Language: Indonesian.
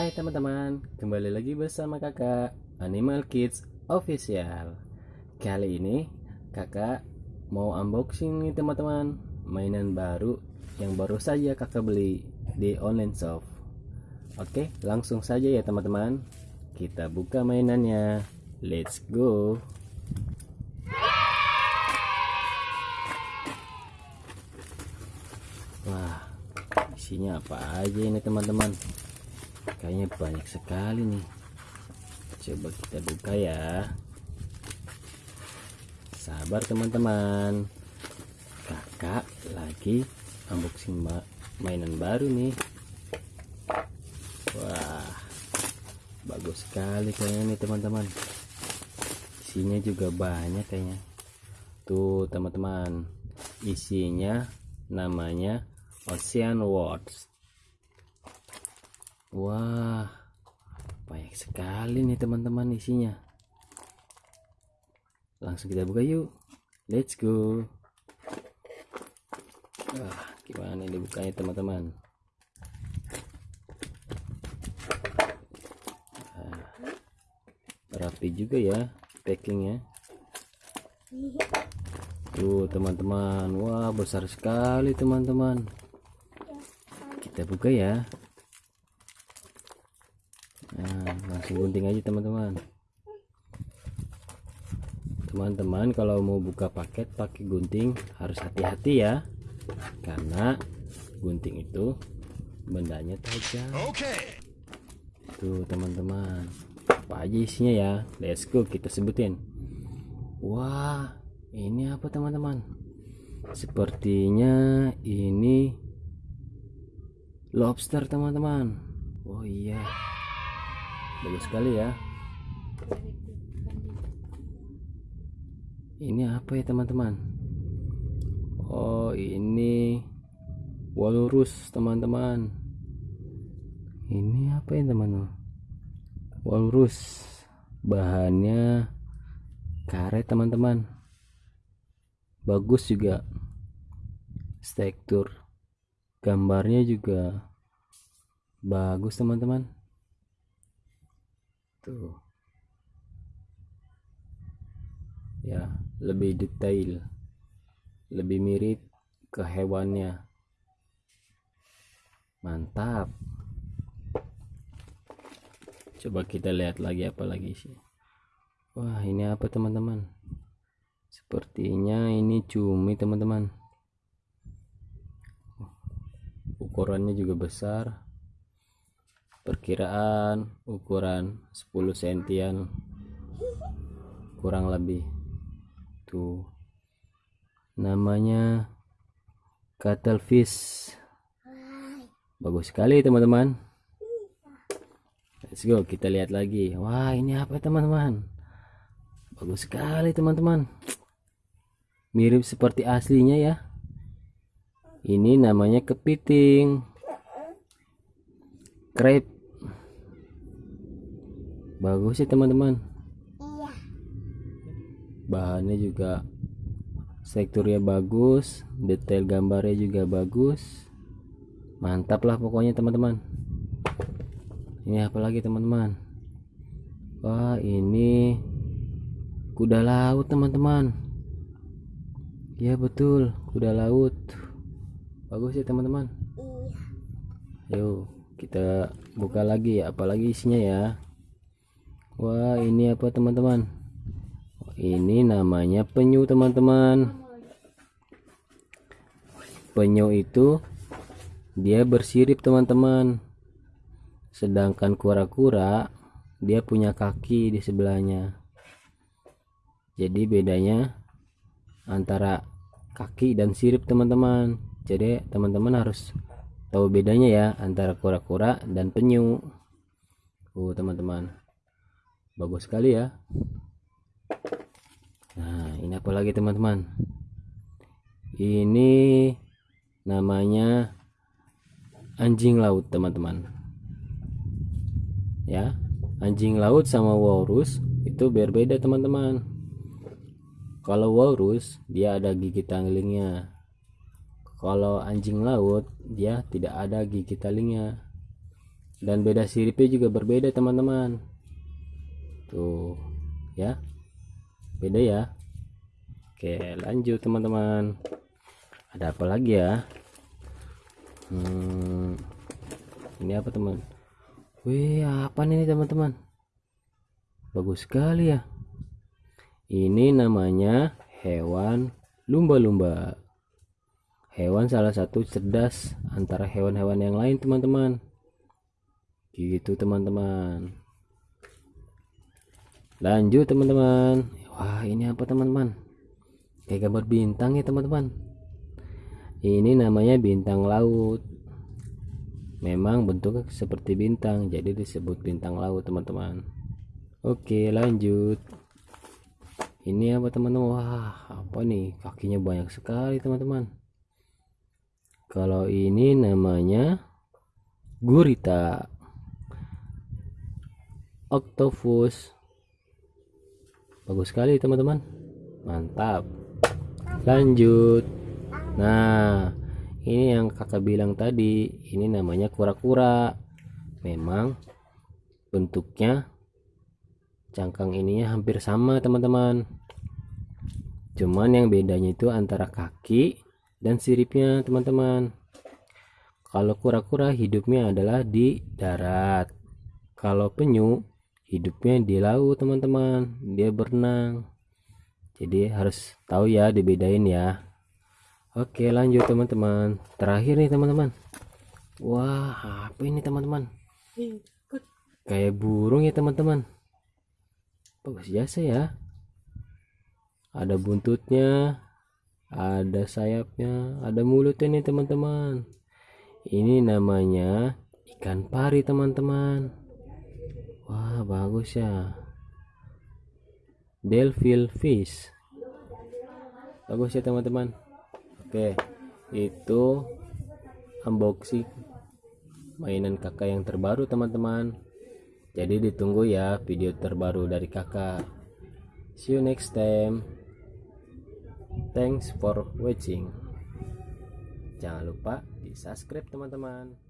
Hai teman-teman, kembali lagi bersama kakak Animal Kids Official. Kali ini kakak mau unboxing nih teman-teman Mainan baru yang baru saja kakak beli di online shop. Oke langsung saja ya teman-teman. Kita buka mainannya. Let's go. Wah isinya apa aja ini teman-teman kayaknya banyak sekali nih. Coba kita buka ya. Sabar teman-teman. Kakak lagi unboxing mainan baru nih. Wah bagus sekali kayaknya nih teman-teman. Isinya juga banyak kayaknya. Tuh teman-teman isinya namanya Ocean Words Wah, banyak sekali nih teman-teman isinya. Langsung kita buka yuk. Let's go. Wah, gimana ini bukanya teman-teman? Nah, rapi juga ya packingnya. Tuh teman-teman, wah besar sekali teman-teman. Kita buka ya nah langsung gunting aja teman-teman. Teman-teman kalau mau buka paket pakai gunting harus hati-hati ya. Karena gunting itu bendanya tajam. Oke tuh teman-teman. Apa aja isinya ya? Let's go kita sebutin. Wah ini apa teman-teman? Sepertinya ini lobster teman-teman. Oh iya bagus sekali ya. Ini apa ya teman-teman? Oh ini walrus teman-teman. Ini apa ya teman-teman? Walrus bahannya karet teman-teman. Bagus juga. Tekstur gambarnya juga bagus teman-teman tuh ya lebih detail lebih mirip ke hewannya. Mantap. Coba kita lihat lagi apa lagi sih. Wah ini apa teman-teman? Sepertinya ini cumi teman-teman. Ukurannya juga besar perkiraan ukuran 10 sentian. Kurang lebih. Tuh. Namanya cuttlefish. Bagus sekali teman-teman. Let's go kita lihat lagi. Wah ini apa teman-teman? Bagus sekali teman-teman. Mirip seperti aslinya ya. Ini namanya kepiting crab bagus sih teman-teman. Iya. Bahannya juga sektornya bagus detail gambarnya juga bagus. Mantap lah pokoknya teman-teman. Ini apa lagi teman-teman? Wah ini kuda laut teman-teman. Ya betul. Kuda laut. Bagus ya teman-teman. Iya. Yuk kita buka lagi ya apalagi isinya ya. Wah ini apa teman-teman? Ini namanya penyu teman-teman. Penyu itu dia bersirip teman-teman. Sedangkan kura-kura dia punya kaki di sebelahnya. Jadi bedanya antara kaki dan sirip teman-teman. Jadi teman-teman harus tahu bedanya ya antara kura-kura dan penyu. Oh teman-teman. Bagus sekali ya. Nah ini apa lagi teman-teman? Ini namanya anjing laut teman-teman. Ya anjing laut sama walrus itu berbeda teman-teman. Kalau walrus dia ada gigi tanglingnya kalau anjing laut dia tidak ada gigi talingnya dan beda siripnya juga berbeda teman-teman. Tuh ya. Beda ya. Oke lanjut teman-teman. Ada apa lagi ya? Hmm, ini apa teman? Wih apa nih teman-teman? Bagus sekali ya. Ini namanya hewan lumba-lumba hewan salah satu cerdas antara hewan-hewan yang lain teman-teman. Gitu teman-teman. Lanjut teman-teman. Wah ini apa teman-teman? Kayak gambar bintang ya teman-teman. Ini namanya bintang laut. Memang bentuknya seperti bintang jadi disebut bintang laut teman-teman. Oke lanjut. Ini apa teman-teman? Wah apa nih? Kakinya banyak sekali teman-teman kalau ini namanya gurita. Octopus. Bagus sekali teman-teman. Mantap. Lanjut. Nah ini yang kakak bilang tadi. Ini namanya kura-kura. Memang bentuknya cangkang ininya hampir sama teman-teman. Cuman yang bedanya itu antara kaki dan siripnya teman-teman. Kalau kura-kura hidupnya adalah di darat. Kalau penyu hidupnya di laut teman-teman. Dia berenang. Jadi harus tahu ya dibedain ya. Oke lanjut teman-teman. Terakhir nih teman-teman. Wah apa ini teman-teman? Kayak burung ya teman-teman. Bagus jasa ya? Ada buntutnya ada sayapnya ada mulutnya nih teman-teman. Ini namanya ikan pari teman-teman. Wah bagus ya. Delphil fish. Bagus ya teman-teman. Oke itu unboxing mainan kakak yang terbaru teman-teman. Jadi ditunggu ya video terbaru dari kakak. See you next time thanks for watching. Jangan lupa di subscribe teman-teman